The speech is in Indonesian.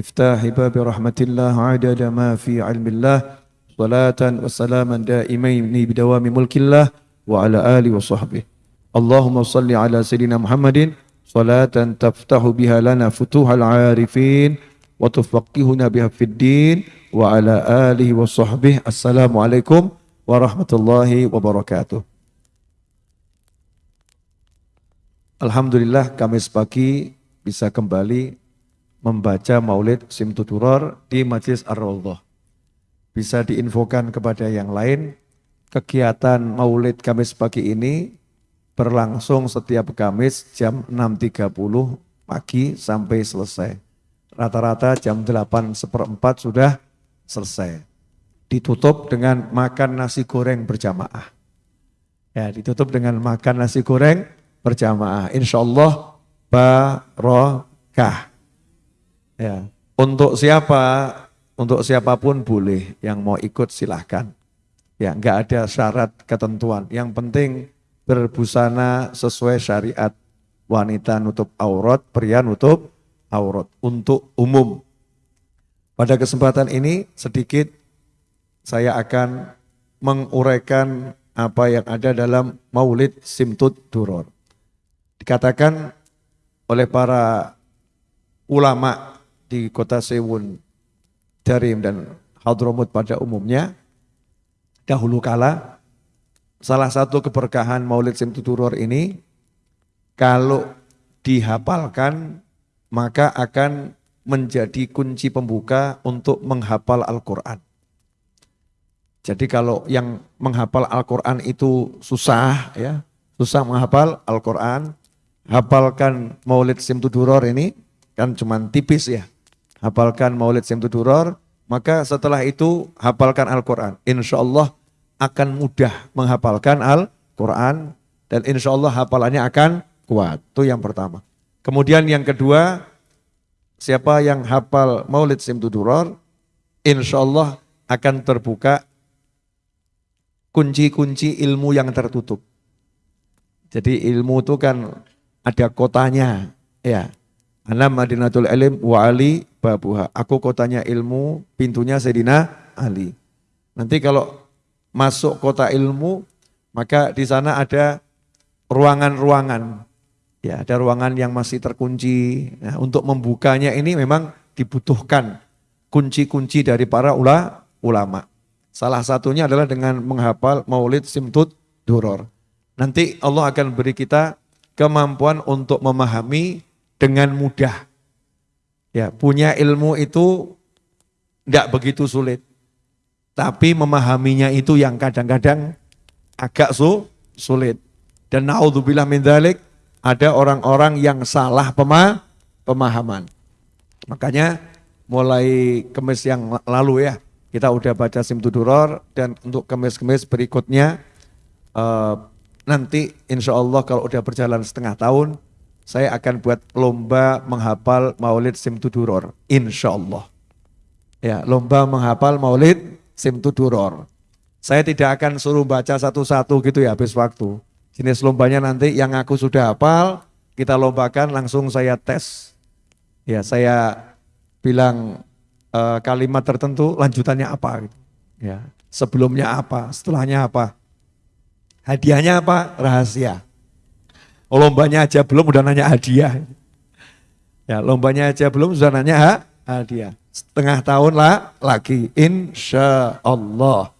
مفتاح باب رحمة الله عدد ما في علم الله صلاة وسلاما دائمين بدوام ملك الله وعلى آله وصحبه. اللهم صل على سيدنا محمد صلاة تفتح بها لنا فتوح العارفين وتفقهنا بها في الدين وعلى آله وصحبه. السلام عليكم ورحمة الله وبركاته. Alhamdulillah Kamis pagi bisa kembali membaca maulid Simtuduror di Majlis Ar-Rawdah. Bisa diinfokan kepada yang lain, kegiatan maulid Kamis pagi ini berlangsung setiap Kamis jam 6.30 pagi sampai selesai. Rata-rata jam 8 seperempat sudah selesai. Ditutup dengan makan nasi goreng berjamaah. Ya, ditutup dengan makan nasi goreng berjamaah. Insya Allah barokah. Ya. Untuk siapa? Untuk siapa pun boleh. Yang mau ikut silahkan. Ya, nggak ada syarat ketentuan. Yang penting berbusana sesuai syariat. Wanita nutup aurat, pria nutup aurat. Untuk umum. Pada kesempatan ini sedikit saya akan menguraikan apa yang ada dalam Maulid Simtud Duror dikatakan oleh para ulama di kota Sewun, Darim dan Hadramut pada umumnya, dahulu kala salah satu keberkahan Maulid Simtuturor ini kalau dihafalkan maka akan menjadi kunci pembuka untuk menghafal Al-Quran. Jadi kalau yang menghafal Al-Quran itu susah ya, susah menghafal Al-Quran, hafalkan Maulid Simtuduror ini kan cuma tipis ya. Hafalkan Maulid Simtuduror, maka setelah itu hafalkan Al-Quran. Insya Allah akan mudah menghafalkan Al-Quran dan insya Allah hafalannya akan kuat. Itu yang pertama. Kemudian yang kedua, siapa yang hafal Maulid Simtuduror, insya Allah akan terbuka kunci-kunci ilmu yang tertutup. Jadi ilmu itu kan ada kotanya ya Ana Madinatul Ilim wa babuha. Aku kotanya ilmu, pintunya Sayyidina Ali. Nanti kalau masuk kota ilmu, maka di sana ada ruangan-ruangan. Ya, ada ruangan yang masih terkunci. Nah, untuk membukanya ini memang dibutuhkan kunci-kunci dari para ula, ulama. Salah satunya adalah dengan menghafal Maulid Simtud Duror. Nanti Allah akan beri kita kemampuan untuk memahami dengan mudah. Ya, punya ilmu itu tidak begitu sulit. Tapi memahaminya itu yang kadang-kadang agak su, sulit. Dan naudzubillah min dhalik, ada orang-orang yang salah pema, pemahaman. Makanya mulai kemis yang lalu ya, kita udah baca Simtuduror dan untuk kemis-kemis berikutnya uh, nanti insya Allah kalau udah berjalan setengah tahun, saya akan buat lomba menghafal Maulid Simtuduror. Insya Allah. Ya, lomba menghafal Maulid Simtuduror. Saya tidak akan suruh baca satu-satu gitu ya habis waktu. Jenis lombanya nanti yang aku sudah hafal, kita lombakan langsung saya tes. Ya, saya bilang uh, kalimat tertentu lanjutannya apa gitu. Ya, sebelumnya apa, setelahnya apa. Hadiahnya apa? Rahasia. Oh, lombanya aja belum udah nanya hadiah. Ya, lombanya aja belum sudah nanya ha? hadiah. Setengah tahun lah lagi, insya Allah.